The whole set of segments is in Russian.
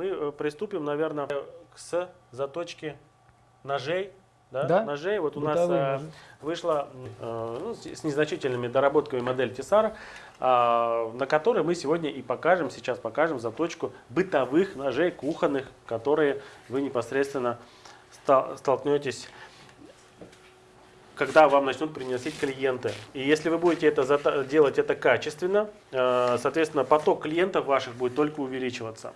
Мы э, приступим, наверное, с заточки ножей. Да? Да. Ножей. Вот у нас Бытовые э, ножи. вышла э, ну, с незначительными доработками модель Тесара, а, на которой мы сегодня и покажем, сейчас покажем заточку бытовых ножей кухонных, которые вы непосредственно столкнетесь когда вам начнут приносить клиенты. И если вы будете это делать это качественно, соответственно, поток клиентов ваших будет только увеличиваться.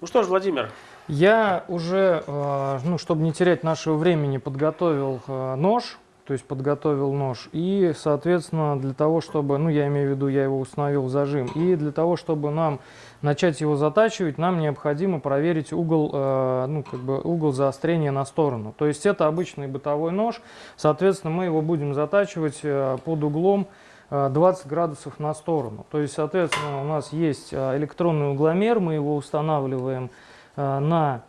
Ну что ж, Владимир, Я уже, э, ну, чтобы не терять нашего времени, подготовил э, нож, то есть подготовил нож, и, соответственно, для того, чтобы, ну, я имею в виду, я его установил в зажим, и для того, чтобы нам начать его затачивать, нам необходимо проверить угол, э, ну, как бы угол заострения на сторону. То есть это обычный бытовой нож, соответственно, мы его будем затачивать под углом 20 градусов на сторону. То есть, соответственно, у нас есть э, электронный угломер, мы его устанавливаем э, на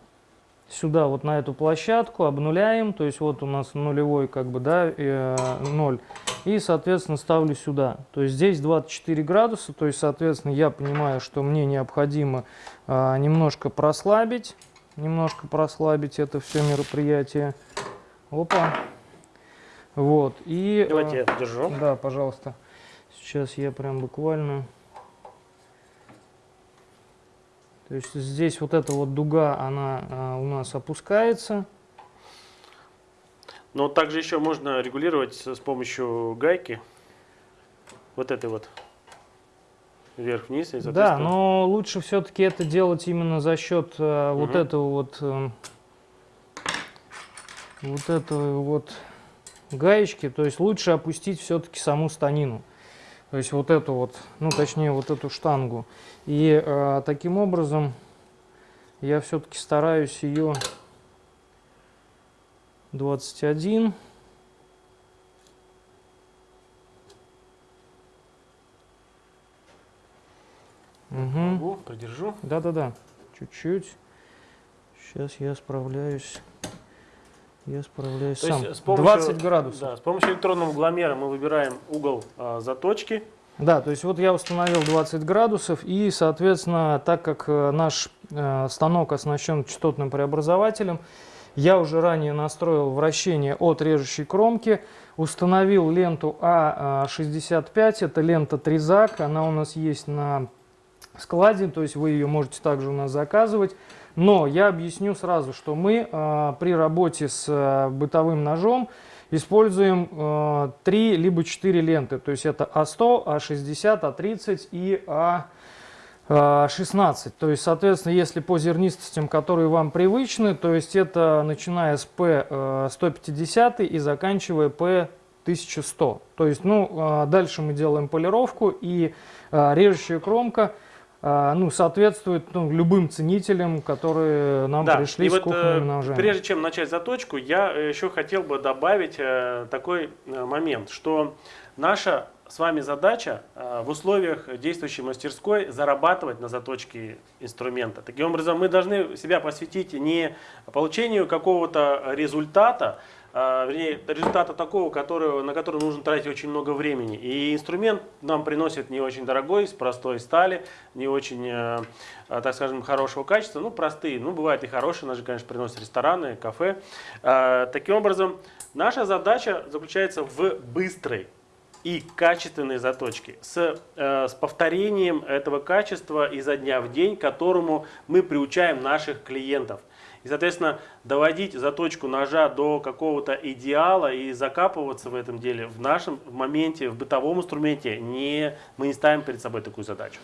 сюда вот на эту площадку обнуляем то есть вот у нас нулевой как бы да э, 0 и соответственно ставлю сюда. То есть здесь 24 градуса то есть соответственно я понимаю что мне необходимо э, немножко прослабить немножко прослабить это все мероприятие. Опа. Вот и э, давайте я держу. да пожалуйста сейчас я прям буквально то есть здесь вот эта вот дуга, она а, у нас опускается. Но также еще можно регулировать с с помощью гайки. Вот этой вот. Вверх-вниз. Да, но лучше все-таки это делать именно за счет э, вот Мгм. этого вот эм, вот этого вот гаечки. То есть лучше опустить все-таки саму станину. То есть вот эту вот, ну точнее вот эту штангу. И э, таким образом я все-таки стараюсь ее 21 Угу. Могу, придержу. Да-да-да, чуть-чуть. Сейчас я справляюсь. Я справляюсь То сам. есть с помощью, 20 градусов. Да, с помощью электронного угломера мы выбираем угол а, заточки. Да, то есть вот я установил 20 градусов, и, соответственно, так как э, наш э, станок оснащен частотным преобразователем, я уже ранее настроил вращение от режущей кромки, установил ленту А65, это лента Тризак, она у нас есть на складе, то есть вы ее можете также у нас заказывать. Но я объясню сразу, что мы э, при работе с э, бытовым ножом используем э, 3 либо 4 ленты. То есть это А100, А60, А30 и А16. То есть, соответственно, если по зернистостям, которые вам привычны, то есть это начиная с P150 и заканчивая P1100. То есть, ну, э, дальше мы делаем полировку и э, режущая кромка а, ну, соответствует ну, любым ценителям, которые нам Да, пришли и с вот, кухонными э, ножами. Прежде чем начать заточку, я э, еще хотел бы добавить э, такой момент, что наша с вами задача в условиях действующей мастерской зарабатывать на заточке инструмента. Таким образом, мы должны себя посвятить не получению какого-то результата, а, вернее, результата такого, который, на который нужно тратить очень много времени. И инструмент нам приносит не очень дорогой, с простой стали, не очень, э, э, так скажем, хорошего качества, ну, простые. Ну, бывают и хорошие, ножи, конечно, приносят рестораны, кафе. Э, Таким образом, наша задача заключается в быстрой и качественной заточке с, э, с повторением этого качества изо дня в день, которому мы приучаем наших клиентов. И, соответственно, доводить заточку ножа до какого-то идеала и закапываться в этом деле в нашем в моменте, в бытовом инструменте, не, мы не ставим перед собой такую задачу.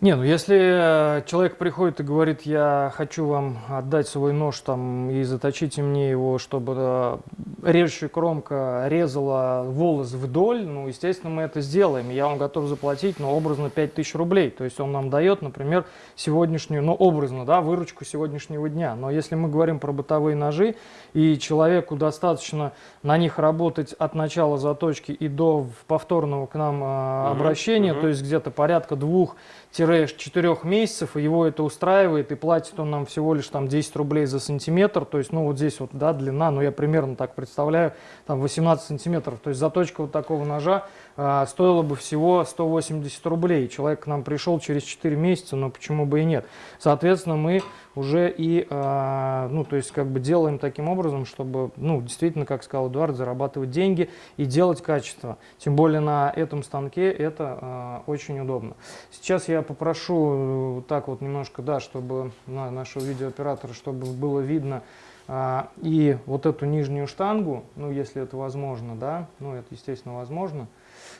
Не, ну если э, человек приходит и говорит, я хочу вам отдать свой нож там и заточите мне его, чтобы э, режущая кромка резала волос вдоль, ну, естественно, мы это сделаем. Я вам готов заплатить, ну, образно 5000 рублей. То есть он нам дает, например, сегодняшнюю, ну, образно, да, выручку сегодняшнего дня. Но если мы говорим про бытовые ножи, и человеку достаточно на них работать от начала заточки и до повторного к нам э, обращения, мгм. то есть где-то порядка двух 4 месяцев, и его это устраивает, и платит он нам всего лишь там 10 рублей за сантиметр, то есть, ну, вот здесь вот, да, длина, ну, я примерно так представляю, там 18 сантиметров, то есть заточка вот такого ножа а, стоило бы всего 180 рублей. Человек к нам пришел через 4 месяца, но почему бы и нет. Соответственно, мы уже и, а, ну, то есть, как бы делаем таким образом, чтобы, ну, действительно, как сказал Эдуард, зарабатывать деньги и делать качество. Тем более на этом станке это а, очень удобно. Сейчас я попрошу э, так вот немножко, да, чтобы на нашего видеооператора, чтобы было видно а, и вот эту нижнюю штангу, ну, если это возможно, да, ну, это, естественно, возможно.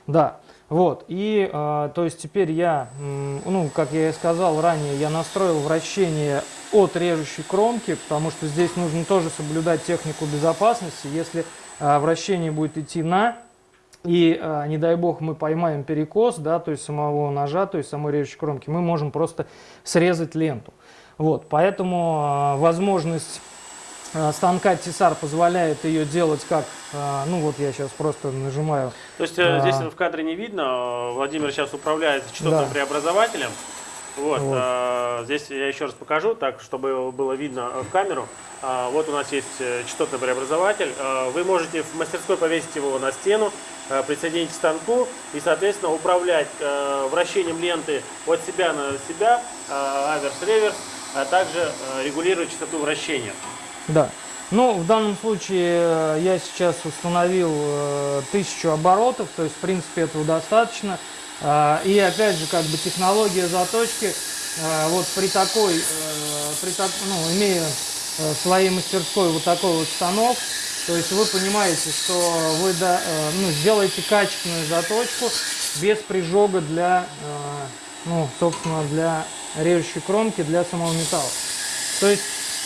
Да, вот, и, э, то есть теперь я, ну, как я и сказал ранее, я настроил вращение от режущей кромки, потому что здесь нужно тоже соблюдать технику безопасности. Если э, вращение будет идти на, и, э, не дай бог, мы поймаем перекос, да, то есть самого ножа, то есть самой режущей кромки, мы можем просто срезать ленту. Вот, поэтому э, возможность Э, станка Тесар позволяет ее делать как, э, ну вот я сейчас просто нажимаю. То есть а, здесь в кадре не видно, Владимир сейчас управляет частотным да. преобразователем. Вот, вот. А, здесь я еще раз покажу, так, чтобы было видно в камеру. А, вот у нас есть частотный преобразователь. А, вы можете в мастерской повесить его на стену, а, присоединить к станку и, соответственно, управлять а, вращением ленты от себя на себя, а, аверс-реверс, а также а, регулировать частоту вращения. Да. Ну, в данном случае э, я сейчас установил э, тысячу оборотов, то есть, в принципе, этого достаточно. Э, и, опять же, как бы технология заточки, вот при такой, при так, ну, имея в своей мастерской вот такой вот станок, то есть вы понимаете, что вы да, ну, сделаете качественную заточку без прижога для, ну, собственно, для режущей кромки, для самого металла. То есть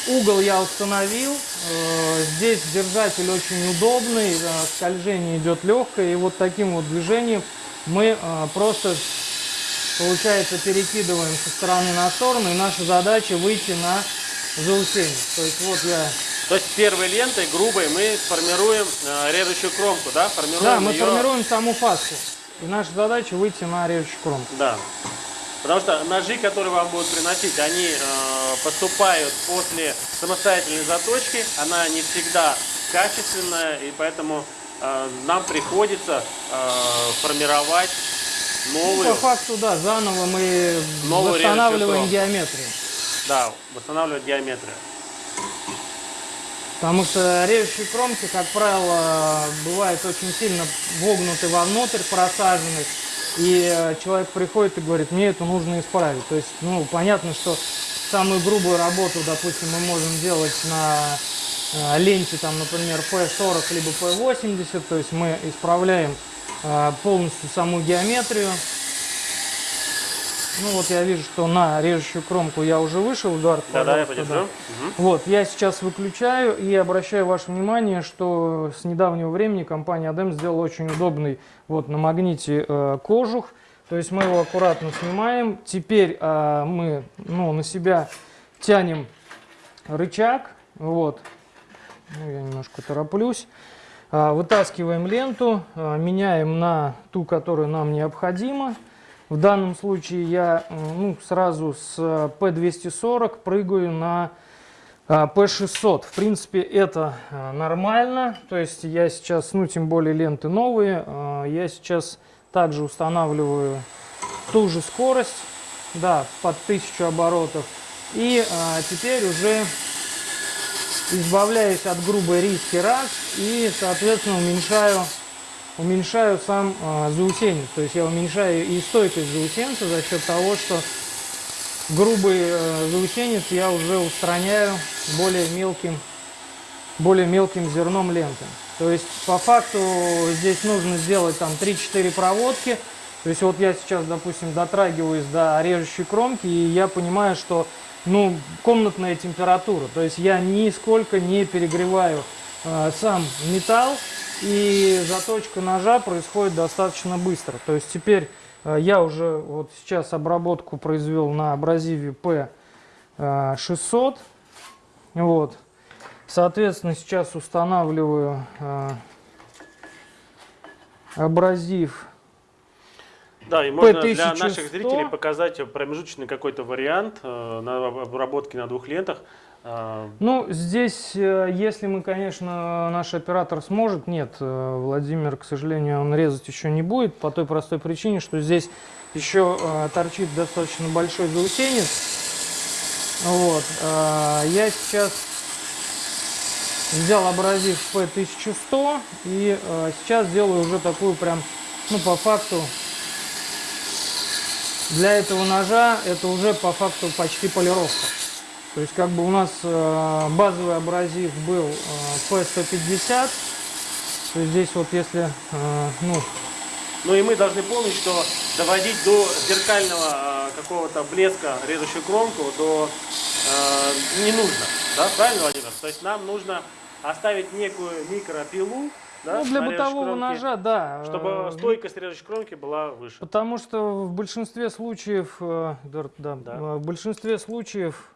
Угол я установил. Э, здесь держатель очень удобный, э, скольжение идет легкое. И вот таким вот движением мы э, просто, получается, перекидываем со стороны на сторону. И наша задача выйти на заусение. То есть вот я... То есть первой лентой, грубой, мы формируем режущую кромку, да? Формируем да, мы ее... формируем саму фаску. И наша задача выйти на режущую кромку. Да. Потому что ножи, которые вам будут приносить, они э, поступают после самостоятельной заточки. Она не всегда качественная, и поэтому э, нам приходится э, формировать новую. Ну, по факту, да, заново мы восстанавливаем геометрию. Да, восстанавливать геометрию. Потому что режущие кромки, как правило, бывают очень сильно вогнуты вовнутрь, просажены и э, человек приходит и говорит, мне это нужно исправить. То есть, ну, понятно, что самую грубую работу, допустим, мы можем делать на э, ленте, там, например, P40 либо P80, то есть мы исправляем э, полностью саму геометрию, ну вот я вижу, что на режущую кромку я уже вышел, Эдуард. Да, да, я подержу. Да. Угу. Вот, я сейчас выключаю и обращаю ваше внимание, что с недавнего времени компания ADEM сделала очень удобный вот на магните э, кожух. То есть мы его аккуратно снимаем. Теперь э, мы ну, на себя тянем рычаг. Вот. Ну, я немножко тороплюсь. Э, вытаскиваем ленту, э, меняем на ту, которая нам необходима. В данном случае я ну, сразу с P240 прыгаю на P600. В принципе, это нормально. То есть я сейчас, ну, тем более ленты новые, я сейчас также устанавливаю ту же скорость, да, под 1000 оборотов. И а, теперь уже избавляюсь от грубой риски раз и, соответственно, уменьшаю уменьшаю сам э, заусенец. То есть я уменьшаю и стойкость заусенца за счет того, что грубый э, заусенец я уже устраняю более мелким, более мелким зерном ленты. То есть по факту здесь нужно сделать там 3-4 проводки. То есть вот я сейчас, допустим, дотрагиваюсь до режущей кромки, и я понимаю, что ну, комнатная температура. То есть я нисколько не перегреваю э, сам металл, и заточка ножа происходит достаточно быстро. То есть теперь э, я уже вот сейчас обработку произвел на абразиве P600. Вот. Соответственно, сейчас устанавливаю э, абразив да, и можно для наших зрителей показать промежуточный какой-то вариант э, на обработке на двух лентах. А, Ну, здесь, э, если мы, конечно, наш оператор сможет, нет, э, Владимир, к сожалению, он резать еще не будет, по той простой причине, что здесь еще э, торчит достаточно большой заусенец. Вот. а, Я сейчас взял абразив P1100 и э, сейчас делаю уже такую прям, ну, по факту, для этого ножа это уже по факту почти полировка. То есть как бы у нас э, базовый абразив был э, P150. То есть здесь вот если, э, ну, Ну и мы должны помнить, что доводить до зеркального какого-то блеска режущую кромку до э, не нужно, да, правильно, Владимир? То есть нам нужно оставить некую микропилу, да, ну, для бытового кромке, ножа, да. чтобы э, стойкость режущей кромки была выше. Потому что в большинстве случаев, э, да, Да. э, в большинстве случаев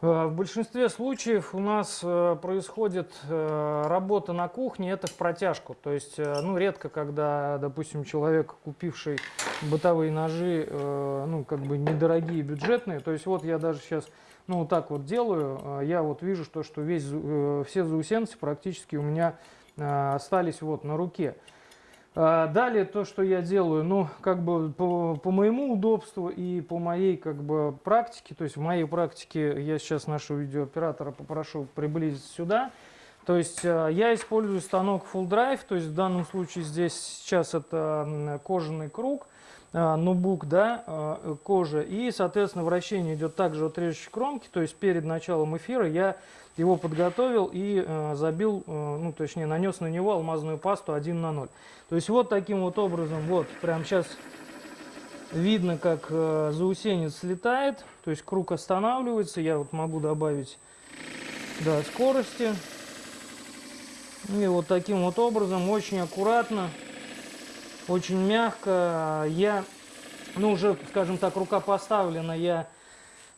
В большинстве случаев у нас происходит работа на кухне, это в протяжку. То есть, ну, редко, когда, допустим, человек, купивший бытовые ножи, ну, как бы недорогие, бюджетные, то есть, вот я даже сейчас, ну, вот так вот делаю, я вот вижу, что, что весь, все заусенцы практически у меня остались вот на руке. А, Далее то, что я делаю, ну, как бы по, по моему удобству и по моей, как бы, практике, то есть в моей практике я сейчас нашего видеооператора попрошу приблизить сюда. То есть э, я использую станок Full Drive, то есть в данном случае здесь сейчас это кожаный круг, э, ноутбук, да, э, кожа, и, соответственно, вращение идет также от режущей кромки, то есть перед началом эфира я его подготовил и э, забил, ну, точнее, нанес на него алмазную пасту 1 на 0. То есть вот таким вот образом, вот, прям сейчас видно, как заусенец слетает, то есть круг останавливается, я вот могу добавить, да, скорости. И вот таким вот образом, очень аккуратно, очень мягко, я, ну, уже, скажем так, рука поставлена, я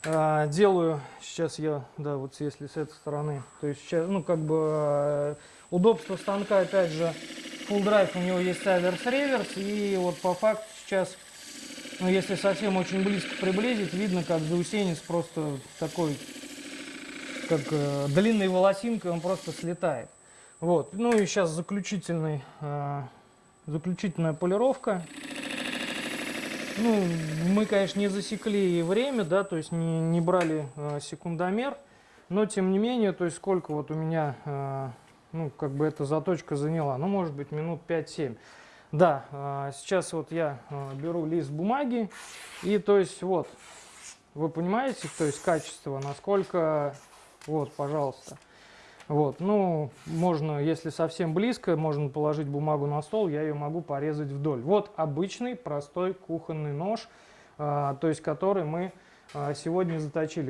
а, делаю, сейчас я, да, вот если с этой стороны, то есть сейчас, ну, как бы, э, удобство станка, опять же, full drive, у него есть аверс реверс, и вот по факту сейчас, ну, если совсем очень близко приблизить, видно, как заусенец просто такой, как э, длинной волосинкой, он просто слетает. Вот, ну и сейчас заключительный, э, заключительная полировка. Ну, мы, конечно, не засекли время, да, то есть не, не брали э, секундомер, но тем не менее, то есть сколько вот у меня, э, ну, как бы эта заточка заняла, ну, может быть, минут 5-7. Да, э, сейчас вот я э, беру лист бумаги, и то есть вот, вы понимаете, то есть качество, насколько, вот, пожалуйста. Вот, ну, можно, если совсем близко, можно положить бумагу на стол, я ее могу порезать вдоль. Вот обычный простой кухонный нож, а, то есть который мы а, сегодня заточили.